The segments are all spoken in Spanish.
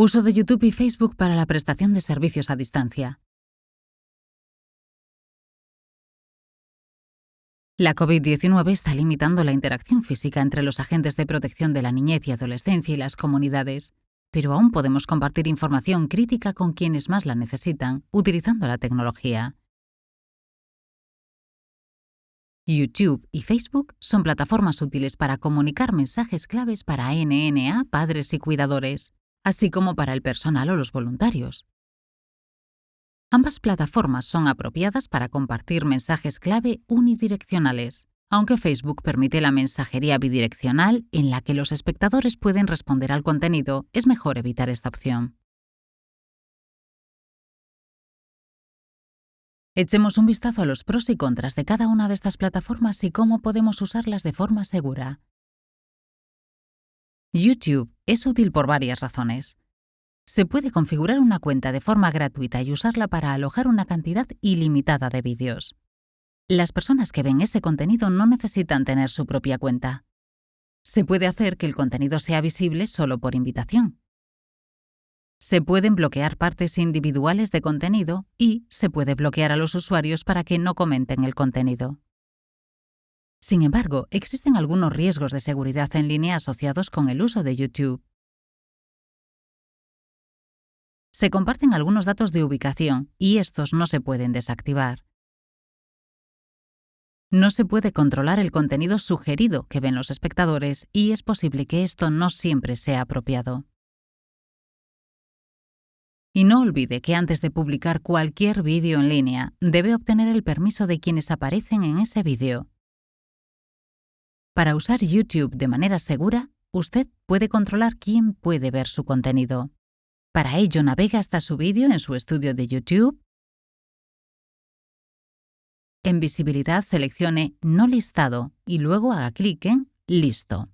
Uso de YouTube y Facebook para la prestación de servicios a distancia. La COVID-19 está limitando la interacción física entre los agentes de protección de la niñez y adolescencia y las comunidades, pero aún podemos compartir información crítica con quienes más la necesitan utilizando la tecnología. YouTube y Facebook son plataformas útiles para comunicar mensajes claves para NNA, padres y cuidadores, así como para el personal o los voluntarios. Ambas plataformas son apropiadas para compartir mensajes clave unidireccionales, aunque Facebook permite la mensajería bidireccional en la que los espectadores pueden responder al contenido, es mejor evitar esta opción. Echemos un vistazo a los pros y contras de cada una de estas plataformas y cómo podemos usarlas de forma segura. YouTube es útil por varias razones. Se puede configurar una cuenta de forma gratuita y usarla para alojar una cantidad ilimitada de vídeos. Las personas que ven ese contenido no necesitan tener su propia cuenta. Se puede hacer que el contenido sea visible solo por invitación. Se pueden bloquear partes individuales de contenido y se puede bloquear a los usuarios para que no comenten el contenido. Sin embargo, existen algunos riesgos de seguridad en línea asociados con el uso de YouTube. Se comparten algunos datos de ubicación y estos no se pueden desactivar. No se puede controlar el contenido sugerido que ven los espectadores y es posible que esto no siempre sea apropiado. Y no olvide que antes de publicar cualquier vídeo en línea, debe obtener el permiso de quienes aparecen en ese vídeo. Para usar YouTube de manera segura, usted puede controlar quién puede ver su contenido. Para ello, navega hasta su vídeo en su estudio de YouTube. En visibilidad seleccione No listado y luego haga clic en Listo.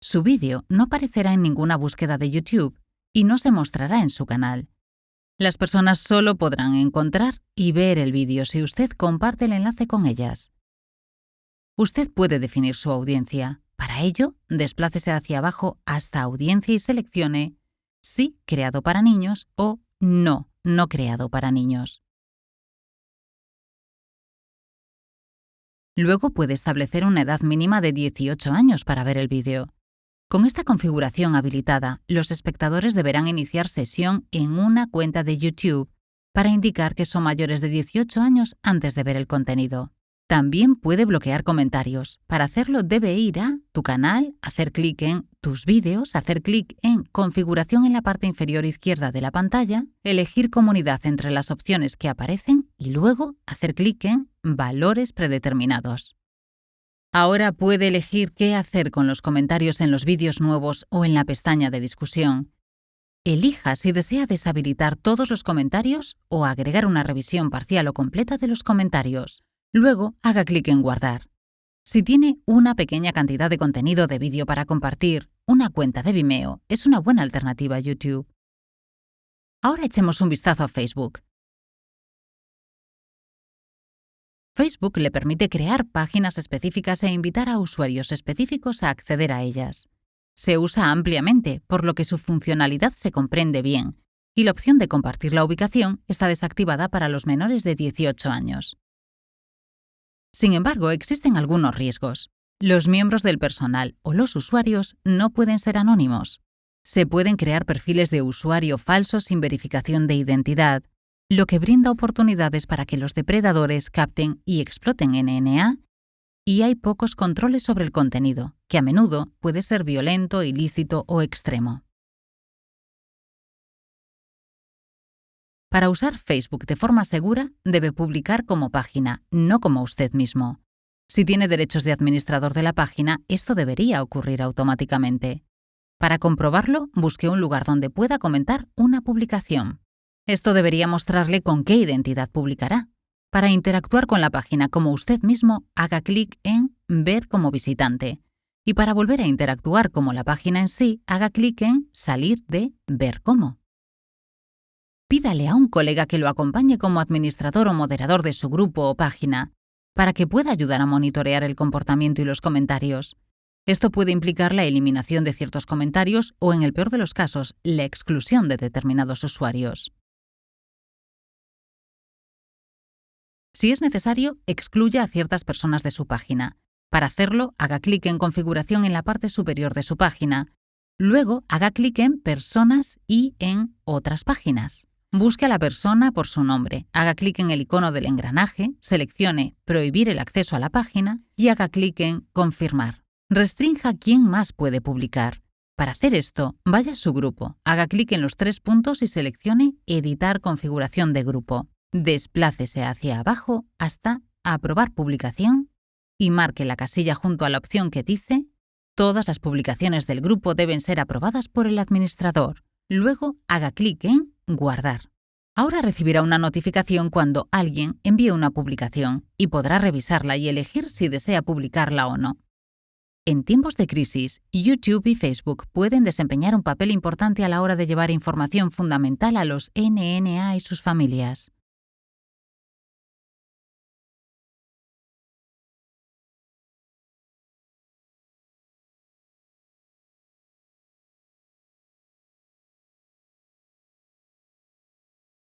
Su vídeo no aparecerá en ninguna búsqueda de YouTube y no se mostrará en su canal. Las personas solo podrán encontrar y ver el vídeo si usted comparte el enlace con ellas. Usted puede definir su audiencia. Para ello, desplácese hacia abajo hasta Audiencia y seleccione Sí creado para niños o No, no creado para niños. Luego puede establecer una edad mínima de 18 años para ver el vídeo. Con esta configuración habilitada, los espectadores deberán iniciar sesión en una cuenta de YouTube para indicar que son mayores de 18 años antes de ver el contenido. También puede bloquear comentarios. Para hacerlo debe ir a Tu canal, hacer clic en Tus vídeos, hacer clic en Configuración en la parte inferior izquierda de la pantalla, elegir Comunidad entre las opciones que aparecen y luego hacer clic en Valores predeterminados. Ahora puede elegir qué hacer con los comentarios en los vídeos nuevos o en la pestaña de discusión. Elija si desea deshabilitar todos los comentarios o agregar una revisión parcial o completa de los comentarios. Luego, haga clic en Guardar. Si tiene una pequeña cantidad de contenido de vídeo para compartir, una cuenta de Vimeo es una buena alternativa a YouTube. Ahora echemos un vistazo a Facebook. Facebook le permite crear páginas específicas e invitar a usuarios específicos a acceder a ellas. Se usa ampliamente, por lo que su funcionalidad se comprende bien, y la opción de compartir la ubicación está desactivada para los menores de 18 años. Sin embargo, existen algunos riesgos. Los miembros del personal o los usuarios no pueden ser anónimos. Se pueden crear perfiles de usuario falsos sin verificación de identidad, lo que brinda oportunidades para que los depredadores capten y exploten NNA, y hay pocos controles sobre el contenido, que a menudo puede ser violento, ilícito o extremo. Para usar Facebook de forma segura, debe publicar como página, no como usted mismo. Si tiene derechos de administrador de la página, esto debería ocurrir automáticamente. Para comprobarlo, busque un lugar donde pueda comentar una publicación. Esto debería mostrarle con qué identidad publicará. Para interactuar con la página como usted mismo, haga clic en Ver como visitante. Y para volver a interactuar como la página en sí, haga clic en Salir de Ver cómo. Pídale a un colega que lo acompañe como administrador o moderador de su grupo o página, para que pueda ayudar a monitorear el comportamiento y los comentarios. Esto puede implicar la eliminación de ciertos comentarios o, en el peor de los casos, la exclusión de determinados usuarios. Si es necesario, excluya a ciertas personas de su página. Para hacerlo, haga clic en Configuración en la parte superior de su página. Luego, haga clic en Personas y en Otras páginas. Busque a la persona por su nombre, haga clic en el icono del engranaje, seleccione Prohibir el acceso a la página y haga clic en Confirmar. Restrinja quién más puede publicar. Para hacer esto, vaya a su grupo, haga clic en los tres puntos y seleccione Editar configuración de grupo. Desplácese hacia abajo hasta Aprobar publicación y marque la casilla junto a la opción que dice Todas las publicaciones del grupo deben ser aprobadas por el administrador. Luego haga clic en Guardar. Ahora recibirá una notificación cuando alguien envíe una publicación y podrá revisarla y elegir si desea publicarla o no. En tiempos de crisis, YouTube y Facebook pueden desempeñar un papel importante a la hora de llevar información fundamental a los NNA y sus familias.